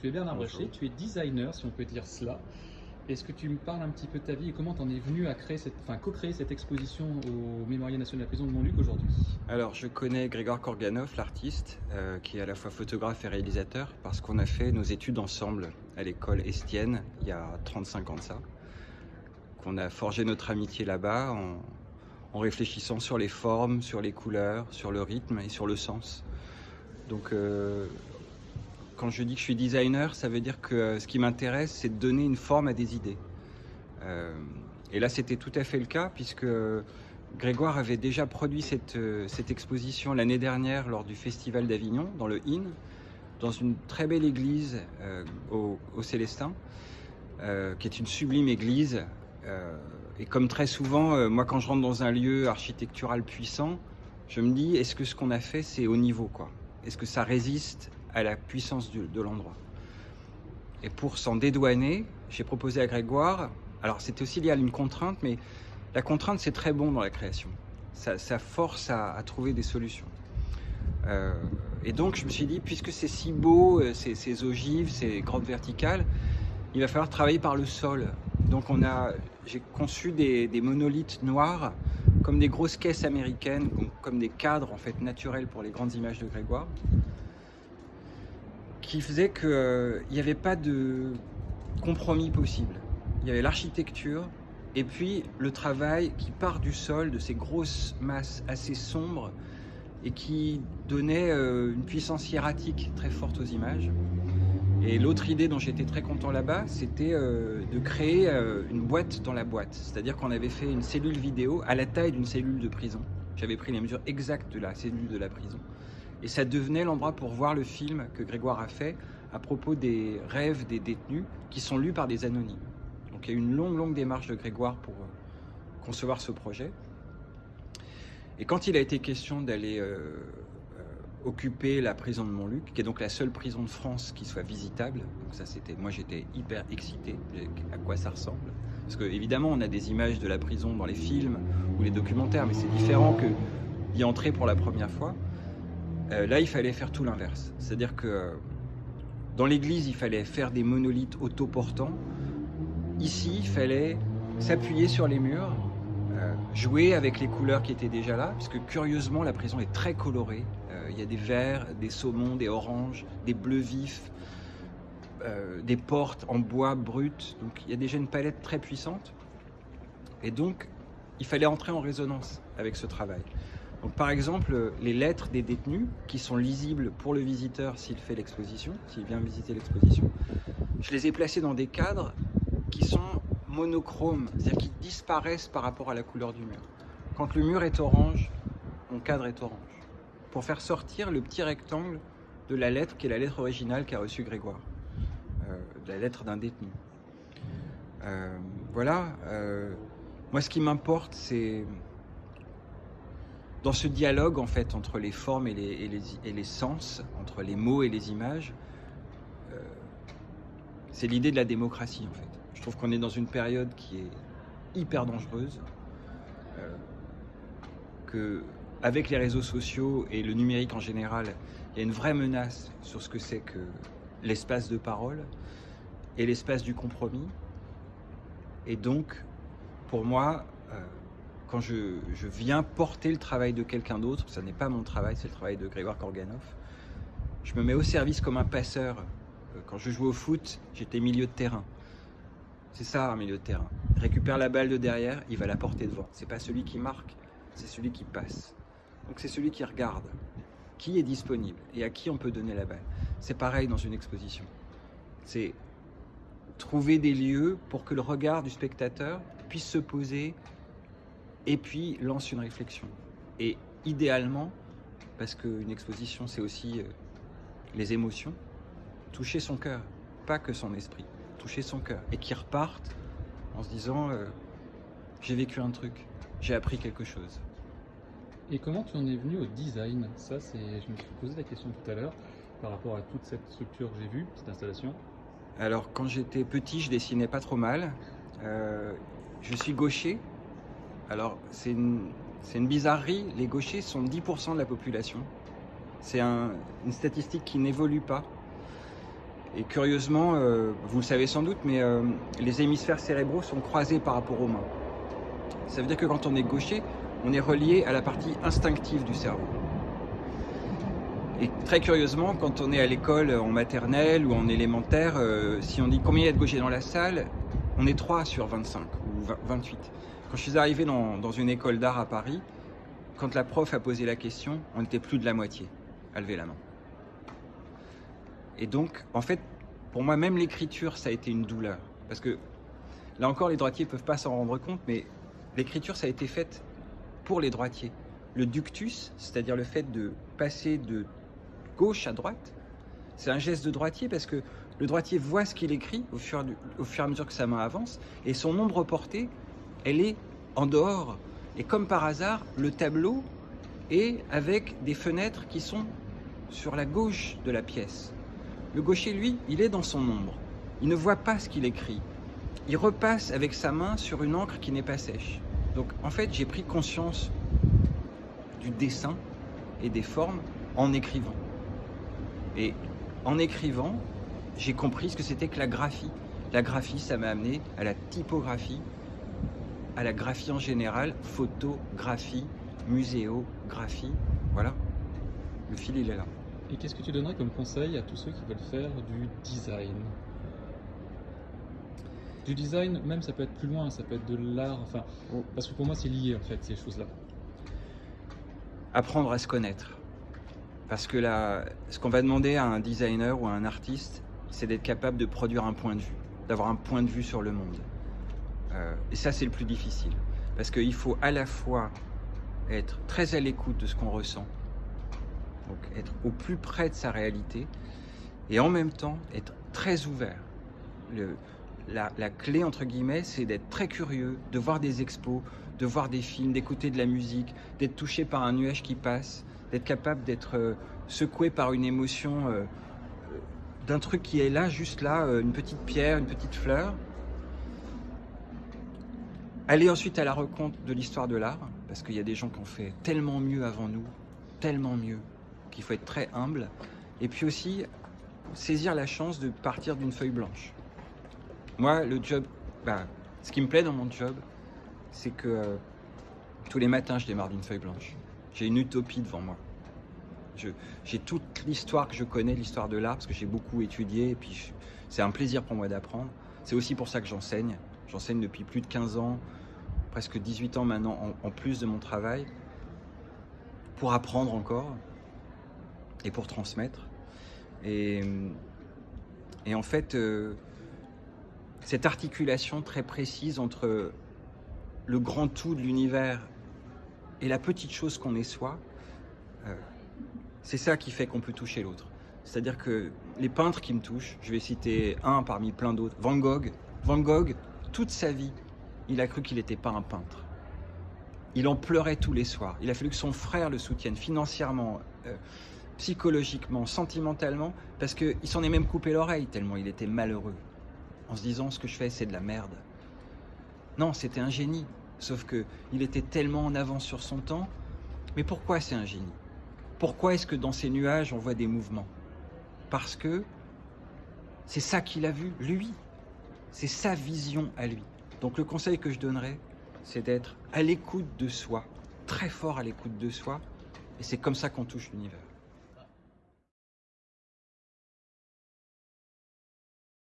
Tu es Bernard. Brachet, tu es designer, si on peut dire cela. Est-ce que tu me parles un petit peu de ta vie et comment tu en es venu à créer cette, enfin, co-créer cette exposition au Mémorial national de la prison de Montluc aujourd'hui? Alors, je connais Grégor Korganov, l'artiste, euh, qui est à la fois photographe et réalisateur, parce qu'on a fait nos études ensemble à l'école Estienne, il y a 35 ans de ça. Qu'on a forgé notre amitié là-bas en, en réfléchissant sur les formes, sur les couleurs, sur le rythme et sur le sens. Donc, euh, quand je dis que je suis designer, ça veut dire que euh, ce qui m'intéresse, c'est de donner une forme à des idées. Euh, et là, c'était tout à fait le cas, puisque Grégoire avait déjà produit cette, euh, exposition l'année dernière lors du Festival d'Avignon, dans le IN, dans une très belle église euh, au, Célestin, euh, qui est une sublime église. Euh, et comme très souvent, euh, moi, quand je rentre dans un lieu architectural puissant, je me dis, est-ce que ce qu'on a fait, c'est au niveau quoi? Est-ce que ça résiste à la puissance de l'endroit Et pour s'en dédouaner, j'ai proposé à Grégoire, alors c'était aussi lié à une contrainte, mais la contrainte, c'est très bon dans la création. Ça, ça force à, trouver des solutions. Euh, et donc, je me suis dit, puisque c'est si beau, euh, ces, ces ogives, ces grottes verticales, il va falloir travailler par le sol. Donc, on a, j'ai conçu des, des monolithes noirs, comme des grosses caisses américaines, comme, comme des cadres en fait naturels pour les grandes images de Grégoire, qui faisaient qu'il n'y avait pas de compromis possible. Il y avait l'architecture, et puis le travail qui part du sol, de ces grosses masses assez sombres et qui donnait euh, une puissance hiératique très forte aux images. Et l'autre idée dont j'étais très content là-bas, c'était euh, de créer euh, une boîte dans la boîte. C'est-à-dire qu'on avait fait une cellule vidéo à la taille d'une cellule de prison. J'avais pris les mesures exactes de la cellule de la prison. Et ça devenait l'endroit pour voir le film que Grégoire a fait à propos des rêves des détenus qui sont lus par des anonymes. Donc il y a eu une longue, longue démarche de Grégoire pour euh, concevoir ce projet. Et quand il a été question d'aller euh, euh, occuper la prison de Montluc, qui est donc la seule prison de France qui soit visitable, ça c'était, moi j'étais hyper excité à quoi ça ressemble. Parce que évidemment on a des images de la prison dans les films ou les documentaires, mais c'est différent que d'y entrer pour la première fois. Euh, là il fallait faire tout l'inverse. C'est-à-dire que euh, dans l'église il fallait faire des monolithes autoportants. Ici il fallait s'appuyer sur les murs euh, jouer avec les couleurs qui étaient déjà là, puisque curieusement la prison est très colorée. Il y a des verts, des saumons, des oranges, des bleus vifs, des portes en bois brut. Donc il y a déjà une palette très puissante. Et donc il fallait entrer en résonance avec ce travail. Par exemple les lettres des détenus qui sont lisibles pour le visiteur s'il fait l'exposition, s'il vient visiter l'exposition, je les ai placées dans des cadres qui sont monochromes, c'est-à-dire qui disparaissent par rapport à la couleur du mur. Quand le mur est orange, mon cadre est orange. Pour faire sortir le petit rectangle de la lettre qui est la lettre originale qu'a reçue Grégoire, euh, la lettre d'un détenu. Euh, voilà. euh, moi, ce qui m'importe, c'est dans ce dialogue en fait entre les formes et les, sens, entre les mots et les images, euh, c'est l'idée de la démocratie en fait. Je trouve qu'on est dans une période qui est hyper dangereuse, euh, que avec les réseaux sociaux et le numérique en général, il y a une vraie menace sur ce que c'est que l'espace de parole et l'espace du compromis. Et donc, pour moi, euh, quand je, viens porter le travail de quelqu'un d'autre, ça n'est pas mon travail, c'est le travail de Grégoire Korganov, je me mets au service comme un passeur. Euh, Quand je jouais au foot, j'étais milieu de terrain. C'est ça un milieu de terrain. Il récupère la balle de derrière, il va la porter devant. C'est pas celui qui marque, c'est celui qui passe. Donc c'est celui qui regarde, qui est disponible et à qui on peut donner la balle. C'est pareil dans une exposition. C'est trouver des lieux pour que le regard du spectateur puisse se poser et puis lance une réflexion. Et idéalement, parce qu'une exposition c'est aussi euh, les émotions, toucher son cœur, pas que son esprit, toucher son cœur. Et qu'il reparte en se disant euh, j'ai vécu un truc, j'ai appris quelque chose. Et comment tu en es venu au design? Ça, c'est, je me suis posé la question tout à l'heure par rapport à toute cette structure que j'ai vue, cette installation. Alors quand j'étais petit, je dessinais pas trop mal. Euh, je suis gaucher. Alors c'est une, bizarrerie, les gauchers sont 10% de la population. C'est un- une statistique qui n'évolue pas. Et curieusement, euh, vous le savez sans doute, mais euh, les hémisphères cérébraux sont croisés par rapport aux mains. Ça veut dire que quand on est gaucher, on est relié à la partie instinctive du cerveau. Et très curieusement, quand on est à l'école en maternelle ou en élémentaire, euh, si on dit combien il y a de gauchers dans la salle, on est 3 sur 25 ou 28. Quand je suis arrivé dans, une école d'art à Paris, quand la prof a posé la question, on était plus de la moitié à lever la main. Et donc, en fait, pour moi, même l'écriture, ça a été une douleur. Parce que, là encore, les droitiers ne peuvent pas s'en rendre compte, mais l'écriture, ça a été faite pour les droitiers. Le ductus, c'est-à-dire le fait de passer de gauche à droite, c'est un geste de droitier parce que le droitier voit ce qu'il écrit au fur, au fur et à mesure que sa main avance, et son ombre portée, elle est en dehors. Et comme par hasard, le tableau est avec des fenêtres qui sont sur la gauche de la pièce. Le gaucher, lui, il est dans son ombre. Il ne voit pas ce qu'il écrit. Il repasse avec sa main sur une encre qui n'est pas sèche. Donc en fait, j'ai pris conscience du dessin et des formes en écrivant. Et en écrivant, j'ai compris ce que c'était que la graphie. La graphie, ça m'a amené à la typographie, à la graphie en général, photographie, muséographie. Voilà, le fil, il est là. Et qu'est-ce que tu donnerais comme conseil à tous ceux qui veulent faire du design? Du design, même ça peut être plus loin, ça peut être de l'art, enfin, Oh. parce que pour moi c'est lié en fait ces choses-là. apprendre à se connaître. Parce que là, ce qu'on va demander à un designer ou à un artiste, c'est d'être capable de produire un point de vue, d'avoir un point de vue sur le monde. Euh, et ça, c'est le plus difficile. Parce qu'il faut à la fois être très à l'écoute de ce qu'on ressent, donc être au plus près de sa réalité, et en même temps être très ouvert. La, clé, entre guillemets, c'est d'être très curieux, de voir des expos, de voir des films, d'écouter de la musique, d'être touché par un nuage qui passe, d'être capable d'être euh, secoué par une émotion, euh, d'un truc qui est là, juste là, une petite pierre, une petite fleur. Aller ensuite à la rencontre de l'histoire de l'art, parce qu'il y a des gens qui ont fait tellement mieux avant nous, tellement mieux, qu'il faut être très humble. Et puis aussi, saisir la chance de partir d'une feuille blanche. Moi, le job, bah, ce qui me plaît dans mon job, c'est que euh, tous les matins, je démarre d'une feuille blanche. J'ai une utopie devant moi. J'ai toute l'histoire que je connais, l'histoire de l'art, parce que j'ai beaucoup étudié, et puis c'est un plaisir pour moi d'apprendre. C'est aussi pour ça que j'enseigne. J'enseigne depuis plus de 15 ans, presque 18 ans maintenant, en, plus de mon travail, pour apprendre encore et pour transmettre. Et, et en fait, euh, cette articulation très précise entre le grand tout de l'univers et la petite chose qu'on est soi, euh, c'est ça qui fait qu'on peut toucher l'autre. C'est-à-dire que les peintres qui me touchent, je vais citer un parmi plein d'autres, Van Gogh. Van Gogh, toute sa vie, il a cru qu'il n'était pas un peintre. Il en pleurait tous les soirs. Il a fallu que son frère le soutienne financièrement, euh, psychologiquement, sentimentalement, parce qu'il s'en est même coupé l'oreille tellement il était malheureux, en se disant ce que je fais c'est de la merde. Non, c'était un génie, sauf que il était tellement en avance sur son temps. Mais pourquoi c'est un génie? Pourquoi est-ce que dans ces nuages on voit des mouvements? Parce que c'est ça qu'il a vu, lui. C'est sa vision à lui. Donc le conseil que je donnerais, c'est d'être à l'écoute de soi, très fort à l'écoute de soi, et c'est comme ça qu'on touche l'univers.